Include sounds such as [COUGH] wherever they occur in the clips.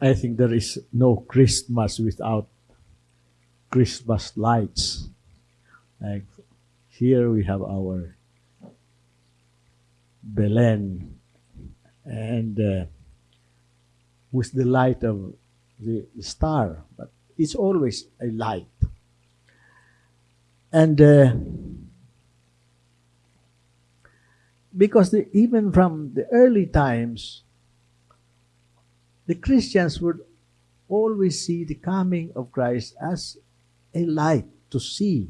I think there is no Christmas without Christmas lights. Like here we have our Belen and uh, with the light of the star, but it's always a light. And uh, because the, even from the early times, the Christians would always see the coming of Christ as a light to see,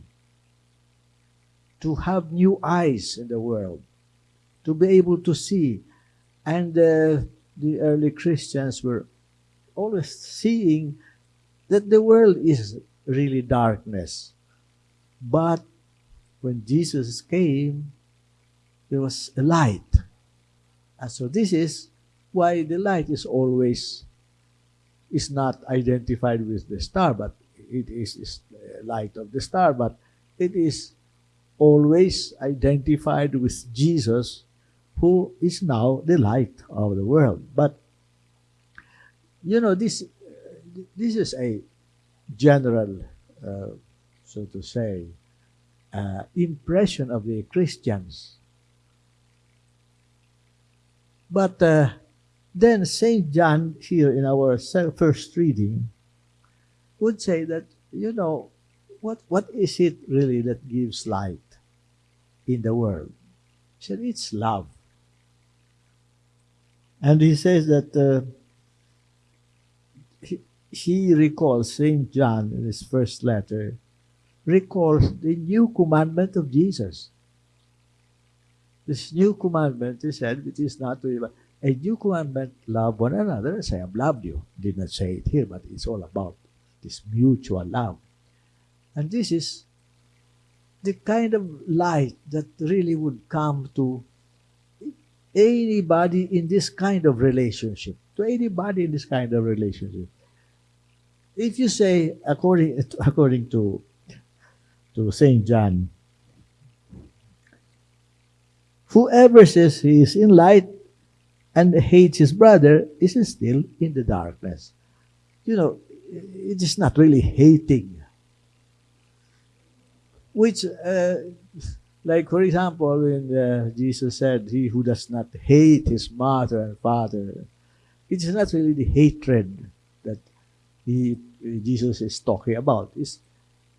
to have new eyes in the world, to be able to see. And uh, the early Christians were always seeing that the world is really darkness. But when Jesus came, there was a light. And so this is why the light is always is not identified with the star, but it is, is light of the star, but it is always identified with Jesus, who is now the light of the world. But you know this this is a general, uh, so to say, uh, impression of the Christians. But uh, then St. John, here in our first reading, would say that, you know, what, what is it really that gives light in the world? He said, it's love. And he says that uh, he, he recalls, St. John in his first letter, recalls the new commandment of Jesus. This new commandment, he said, which is not to a new commandment, love one another as I have loved you. Did not say it here, but it's all about this mutual love. And this is the kind of light that really would come to anybody in this kind of relationship. To anybody in this kind of relationship. If you say, according, [LAUGHS] according to, to St. John, whoever says he is in light and hates his brother is still in the darkness. You know, it is not really hating. Which, uh, like for example, when uh, Jesus said, He who does not hate his mother and father, it is not really the hatred that he, Jesus is talking about. It's,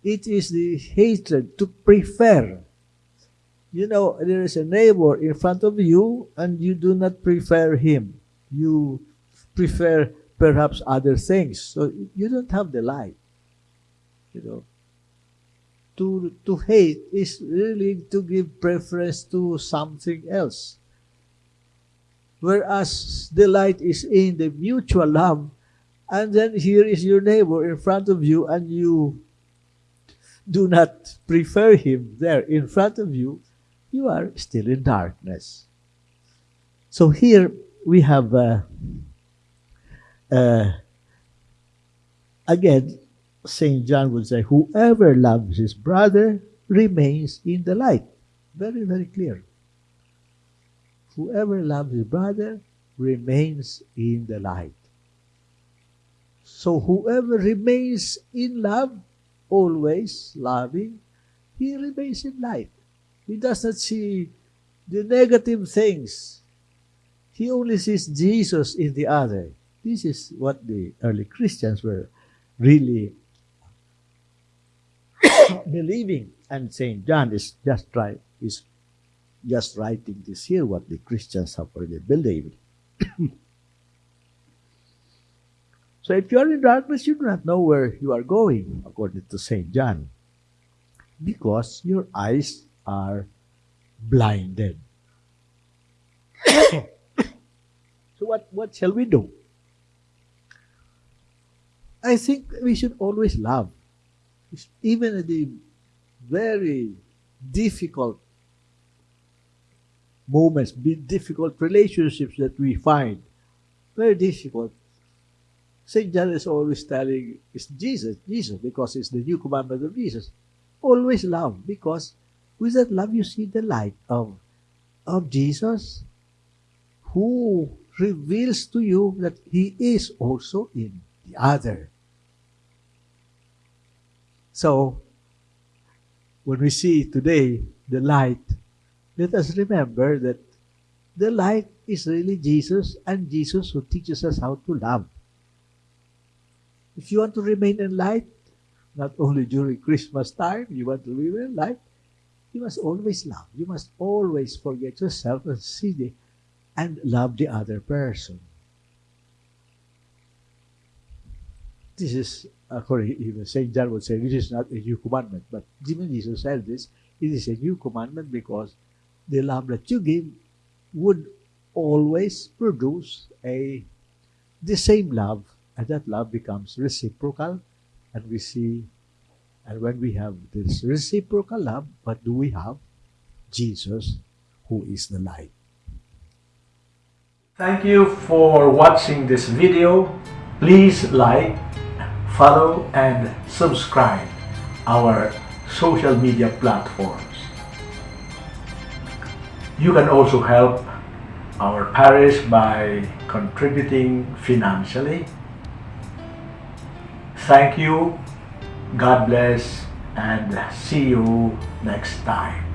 it is the hatred to prefer. You know, there is a neighbor in front of you and you do not prefer him. You prefer perhaps other things. So you don't have the light. You know. To, to hate is really to give preference to something else. Whereas the light is in the mutual love, and then here is your neighbor in front of you, and you do not prefer him there in front of you, you are still in darkness. So here we have uh, uh, again, St. John would say, whoever loves his brother remains in the light. Very, very clear. Whoever loves his brother remains in the light. So whoever remains in love, always loving, he remains in light. He does not see the negative things. He only sees Jesus in the other. This is what the early Christians were really [COUGHS] believing. And St. John is just right is just writing this here what the Christians have already believed. [COUGHS] so if you are in darkness, you do not know where you are going, according to St. John, because your eyes are blinded. [COUGHS] so what, what shall we do? I think we should always love. Even in the very difficult moments, difficult relationships that we find, very difficult. St. John is always telling, it's Jesus, Jesus, because it's the new commandment of Jesus. Always love, because with that love you see the light of, of Jesus, who reveals to you that He is also in the other. So, when we see today the light, let us remember that the light is really Jesus and Jesus who teaches us how to love. If you want to remain in light, not only during Christmas time, you want to remain in light, you must always love. You must always forget yourself and see the, and love the other person. This is, according even St. John would say, this is not a new commandment. But even Jesus said this, it is a new commandment because the love that you give would always produce a the same love, and that love becomes reciprocal, and we see and when we have this reciprocal love, what do we have? Jesus, who is the light. Thank you for watching this video. Please like, follow, and subscribe our social media platforms. You can also help our parish by contributing financially. Thank you God bless and see you next time.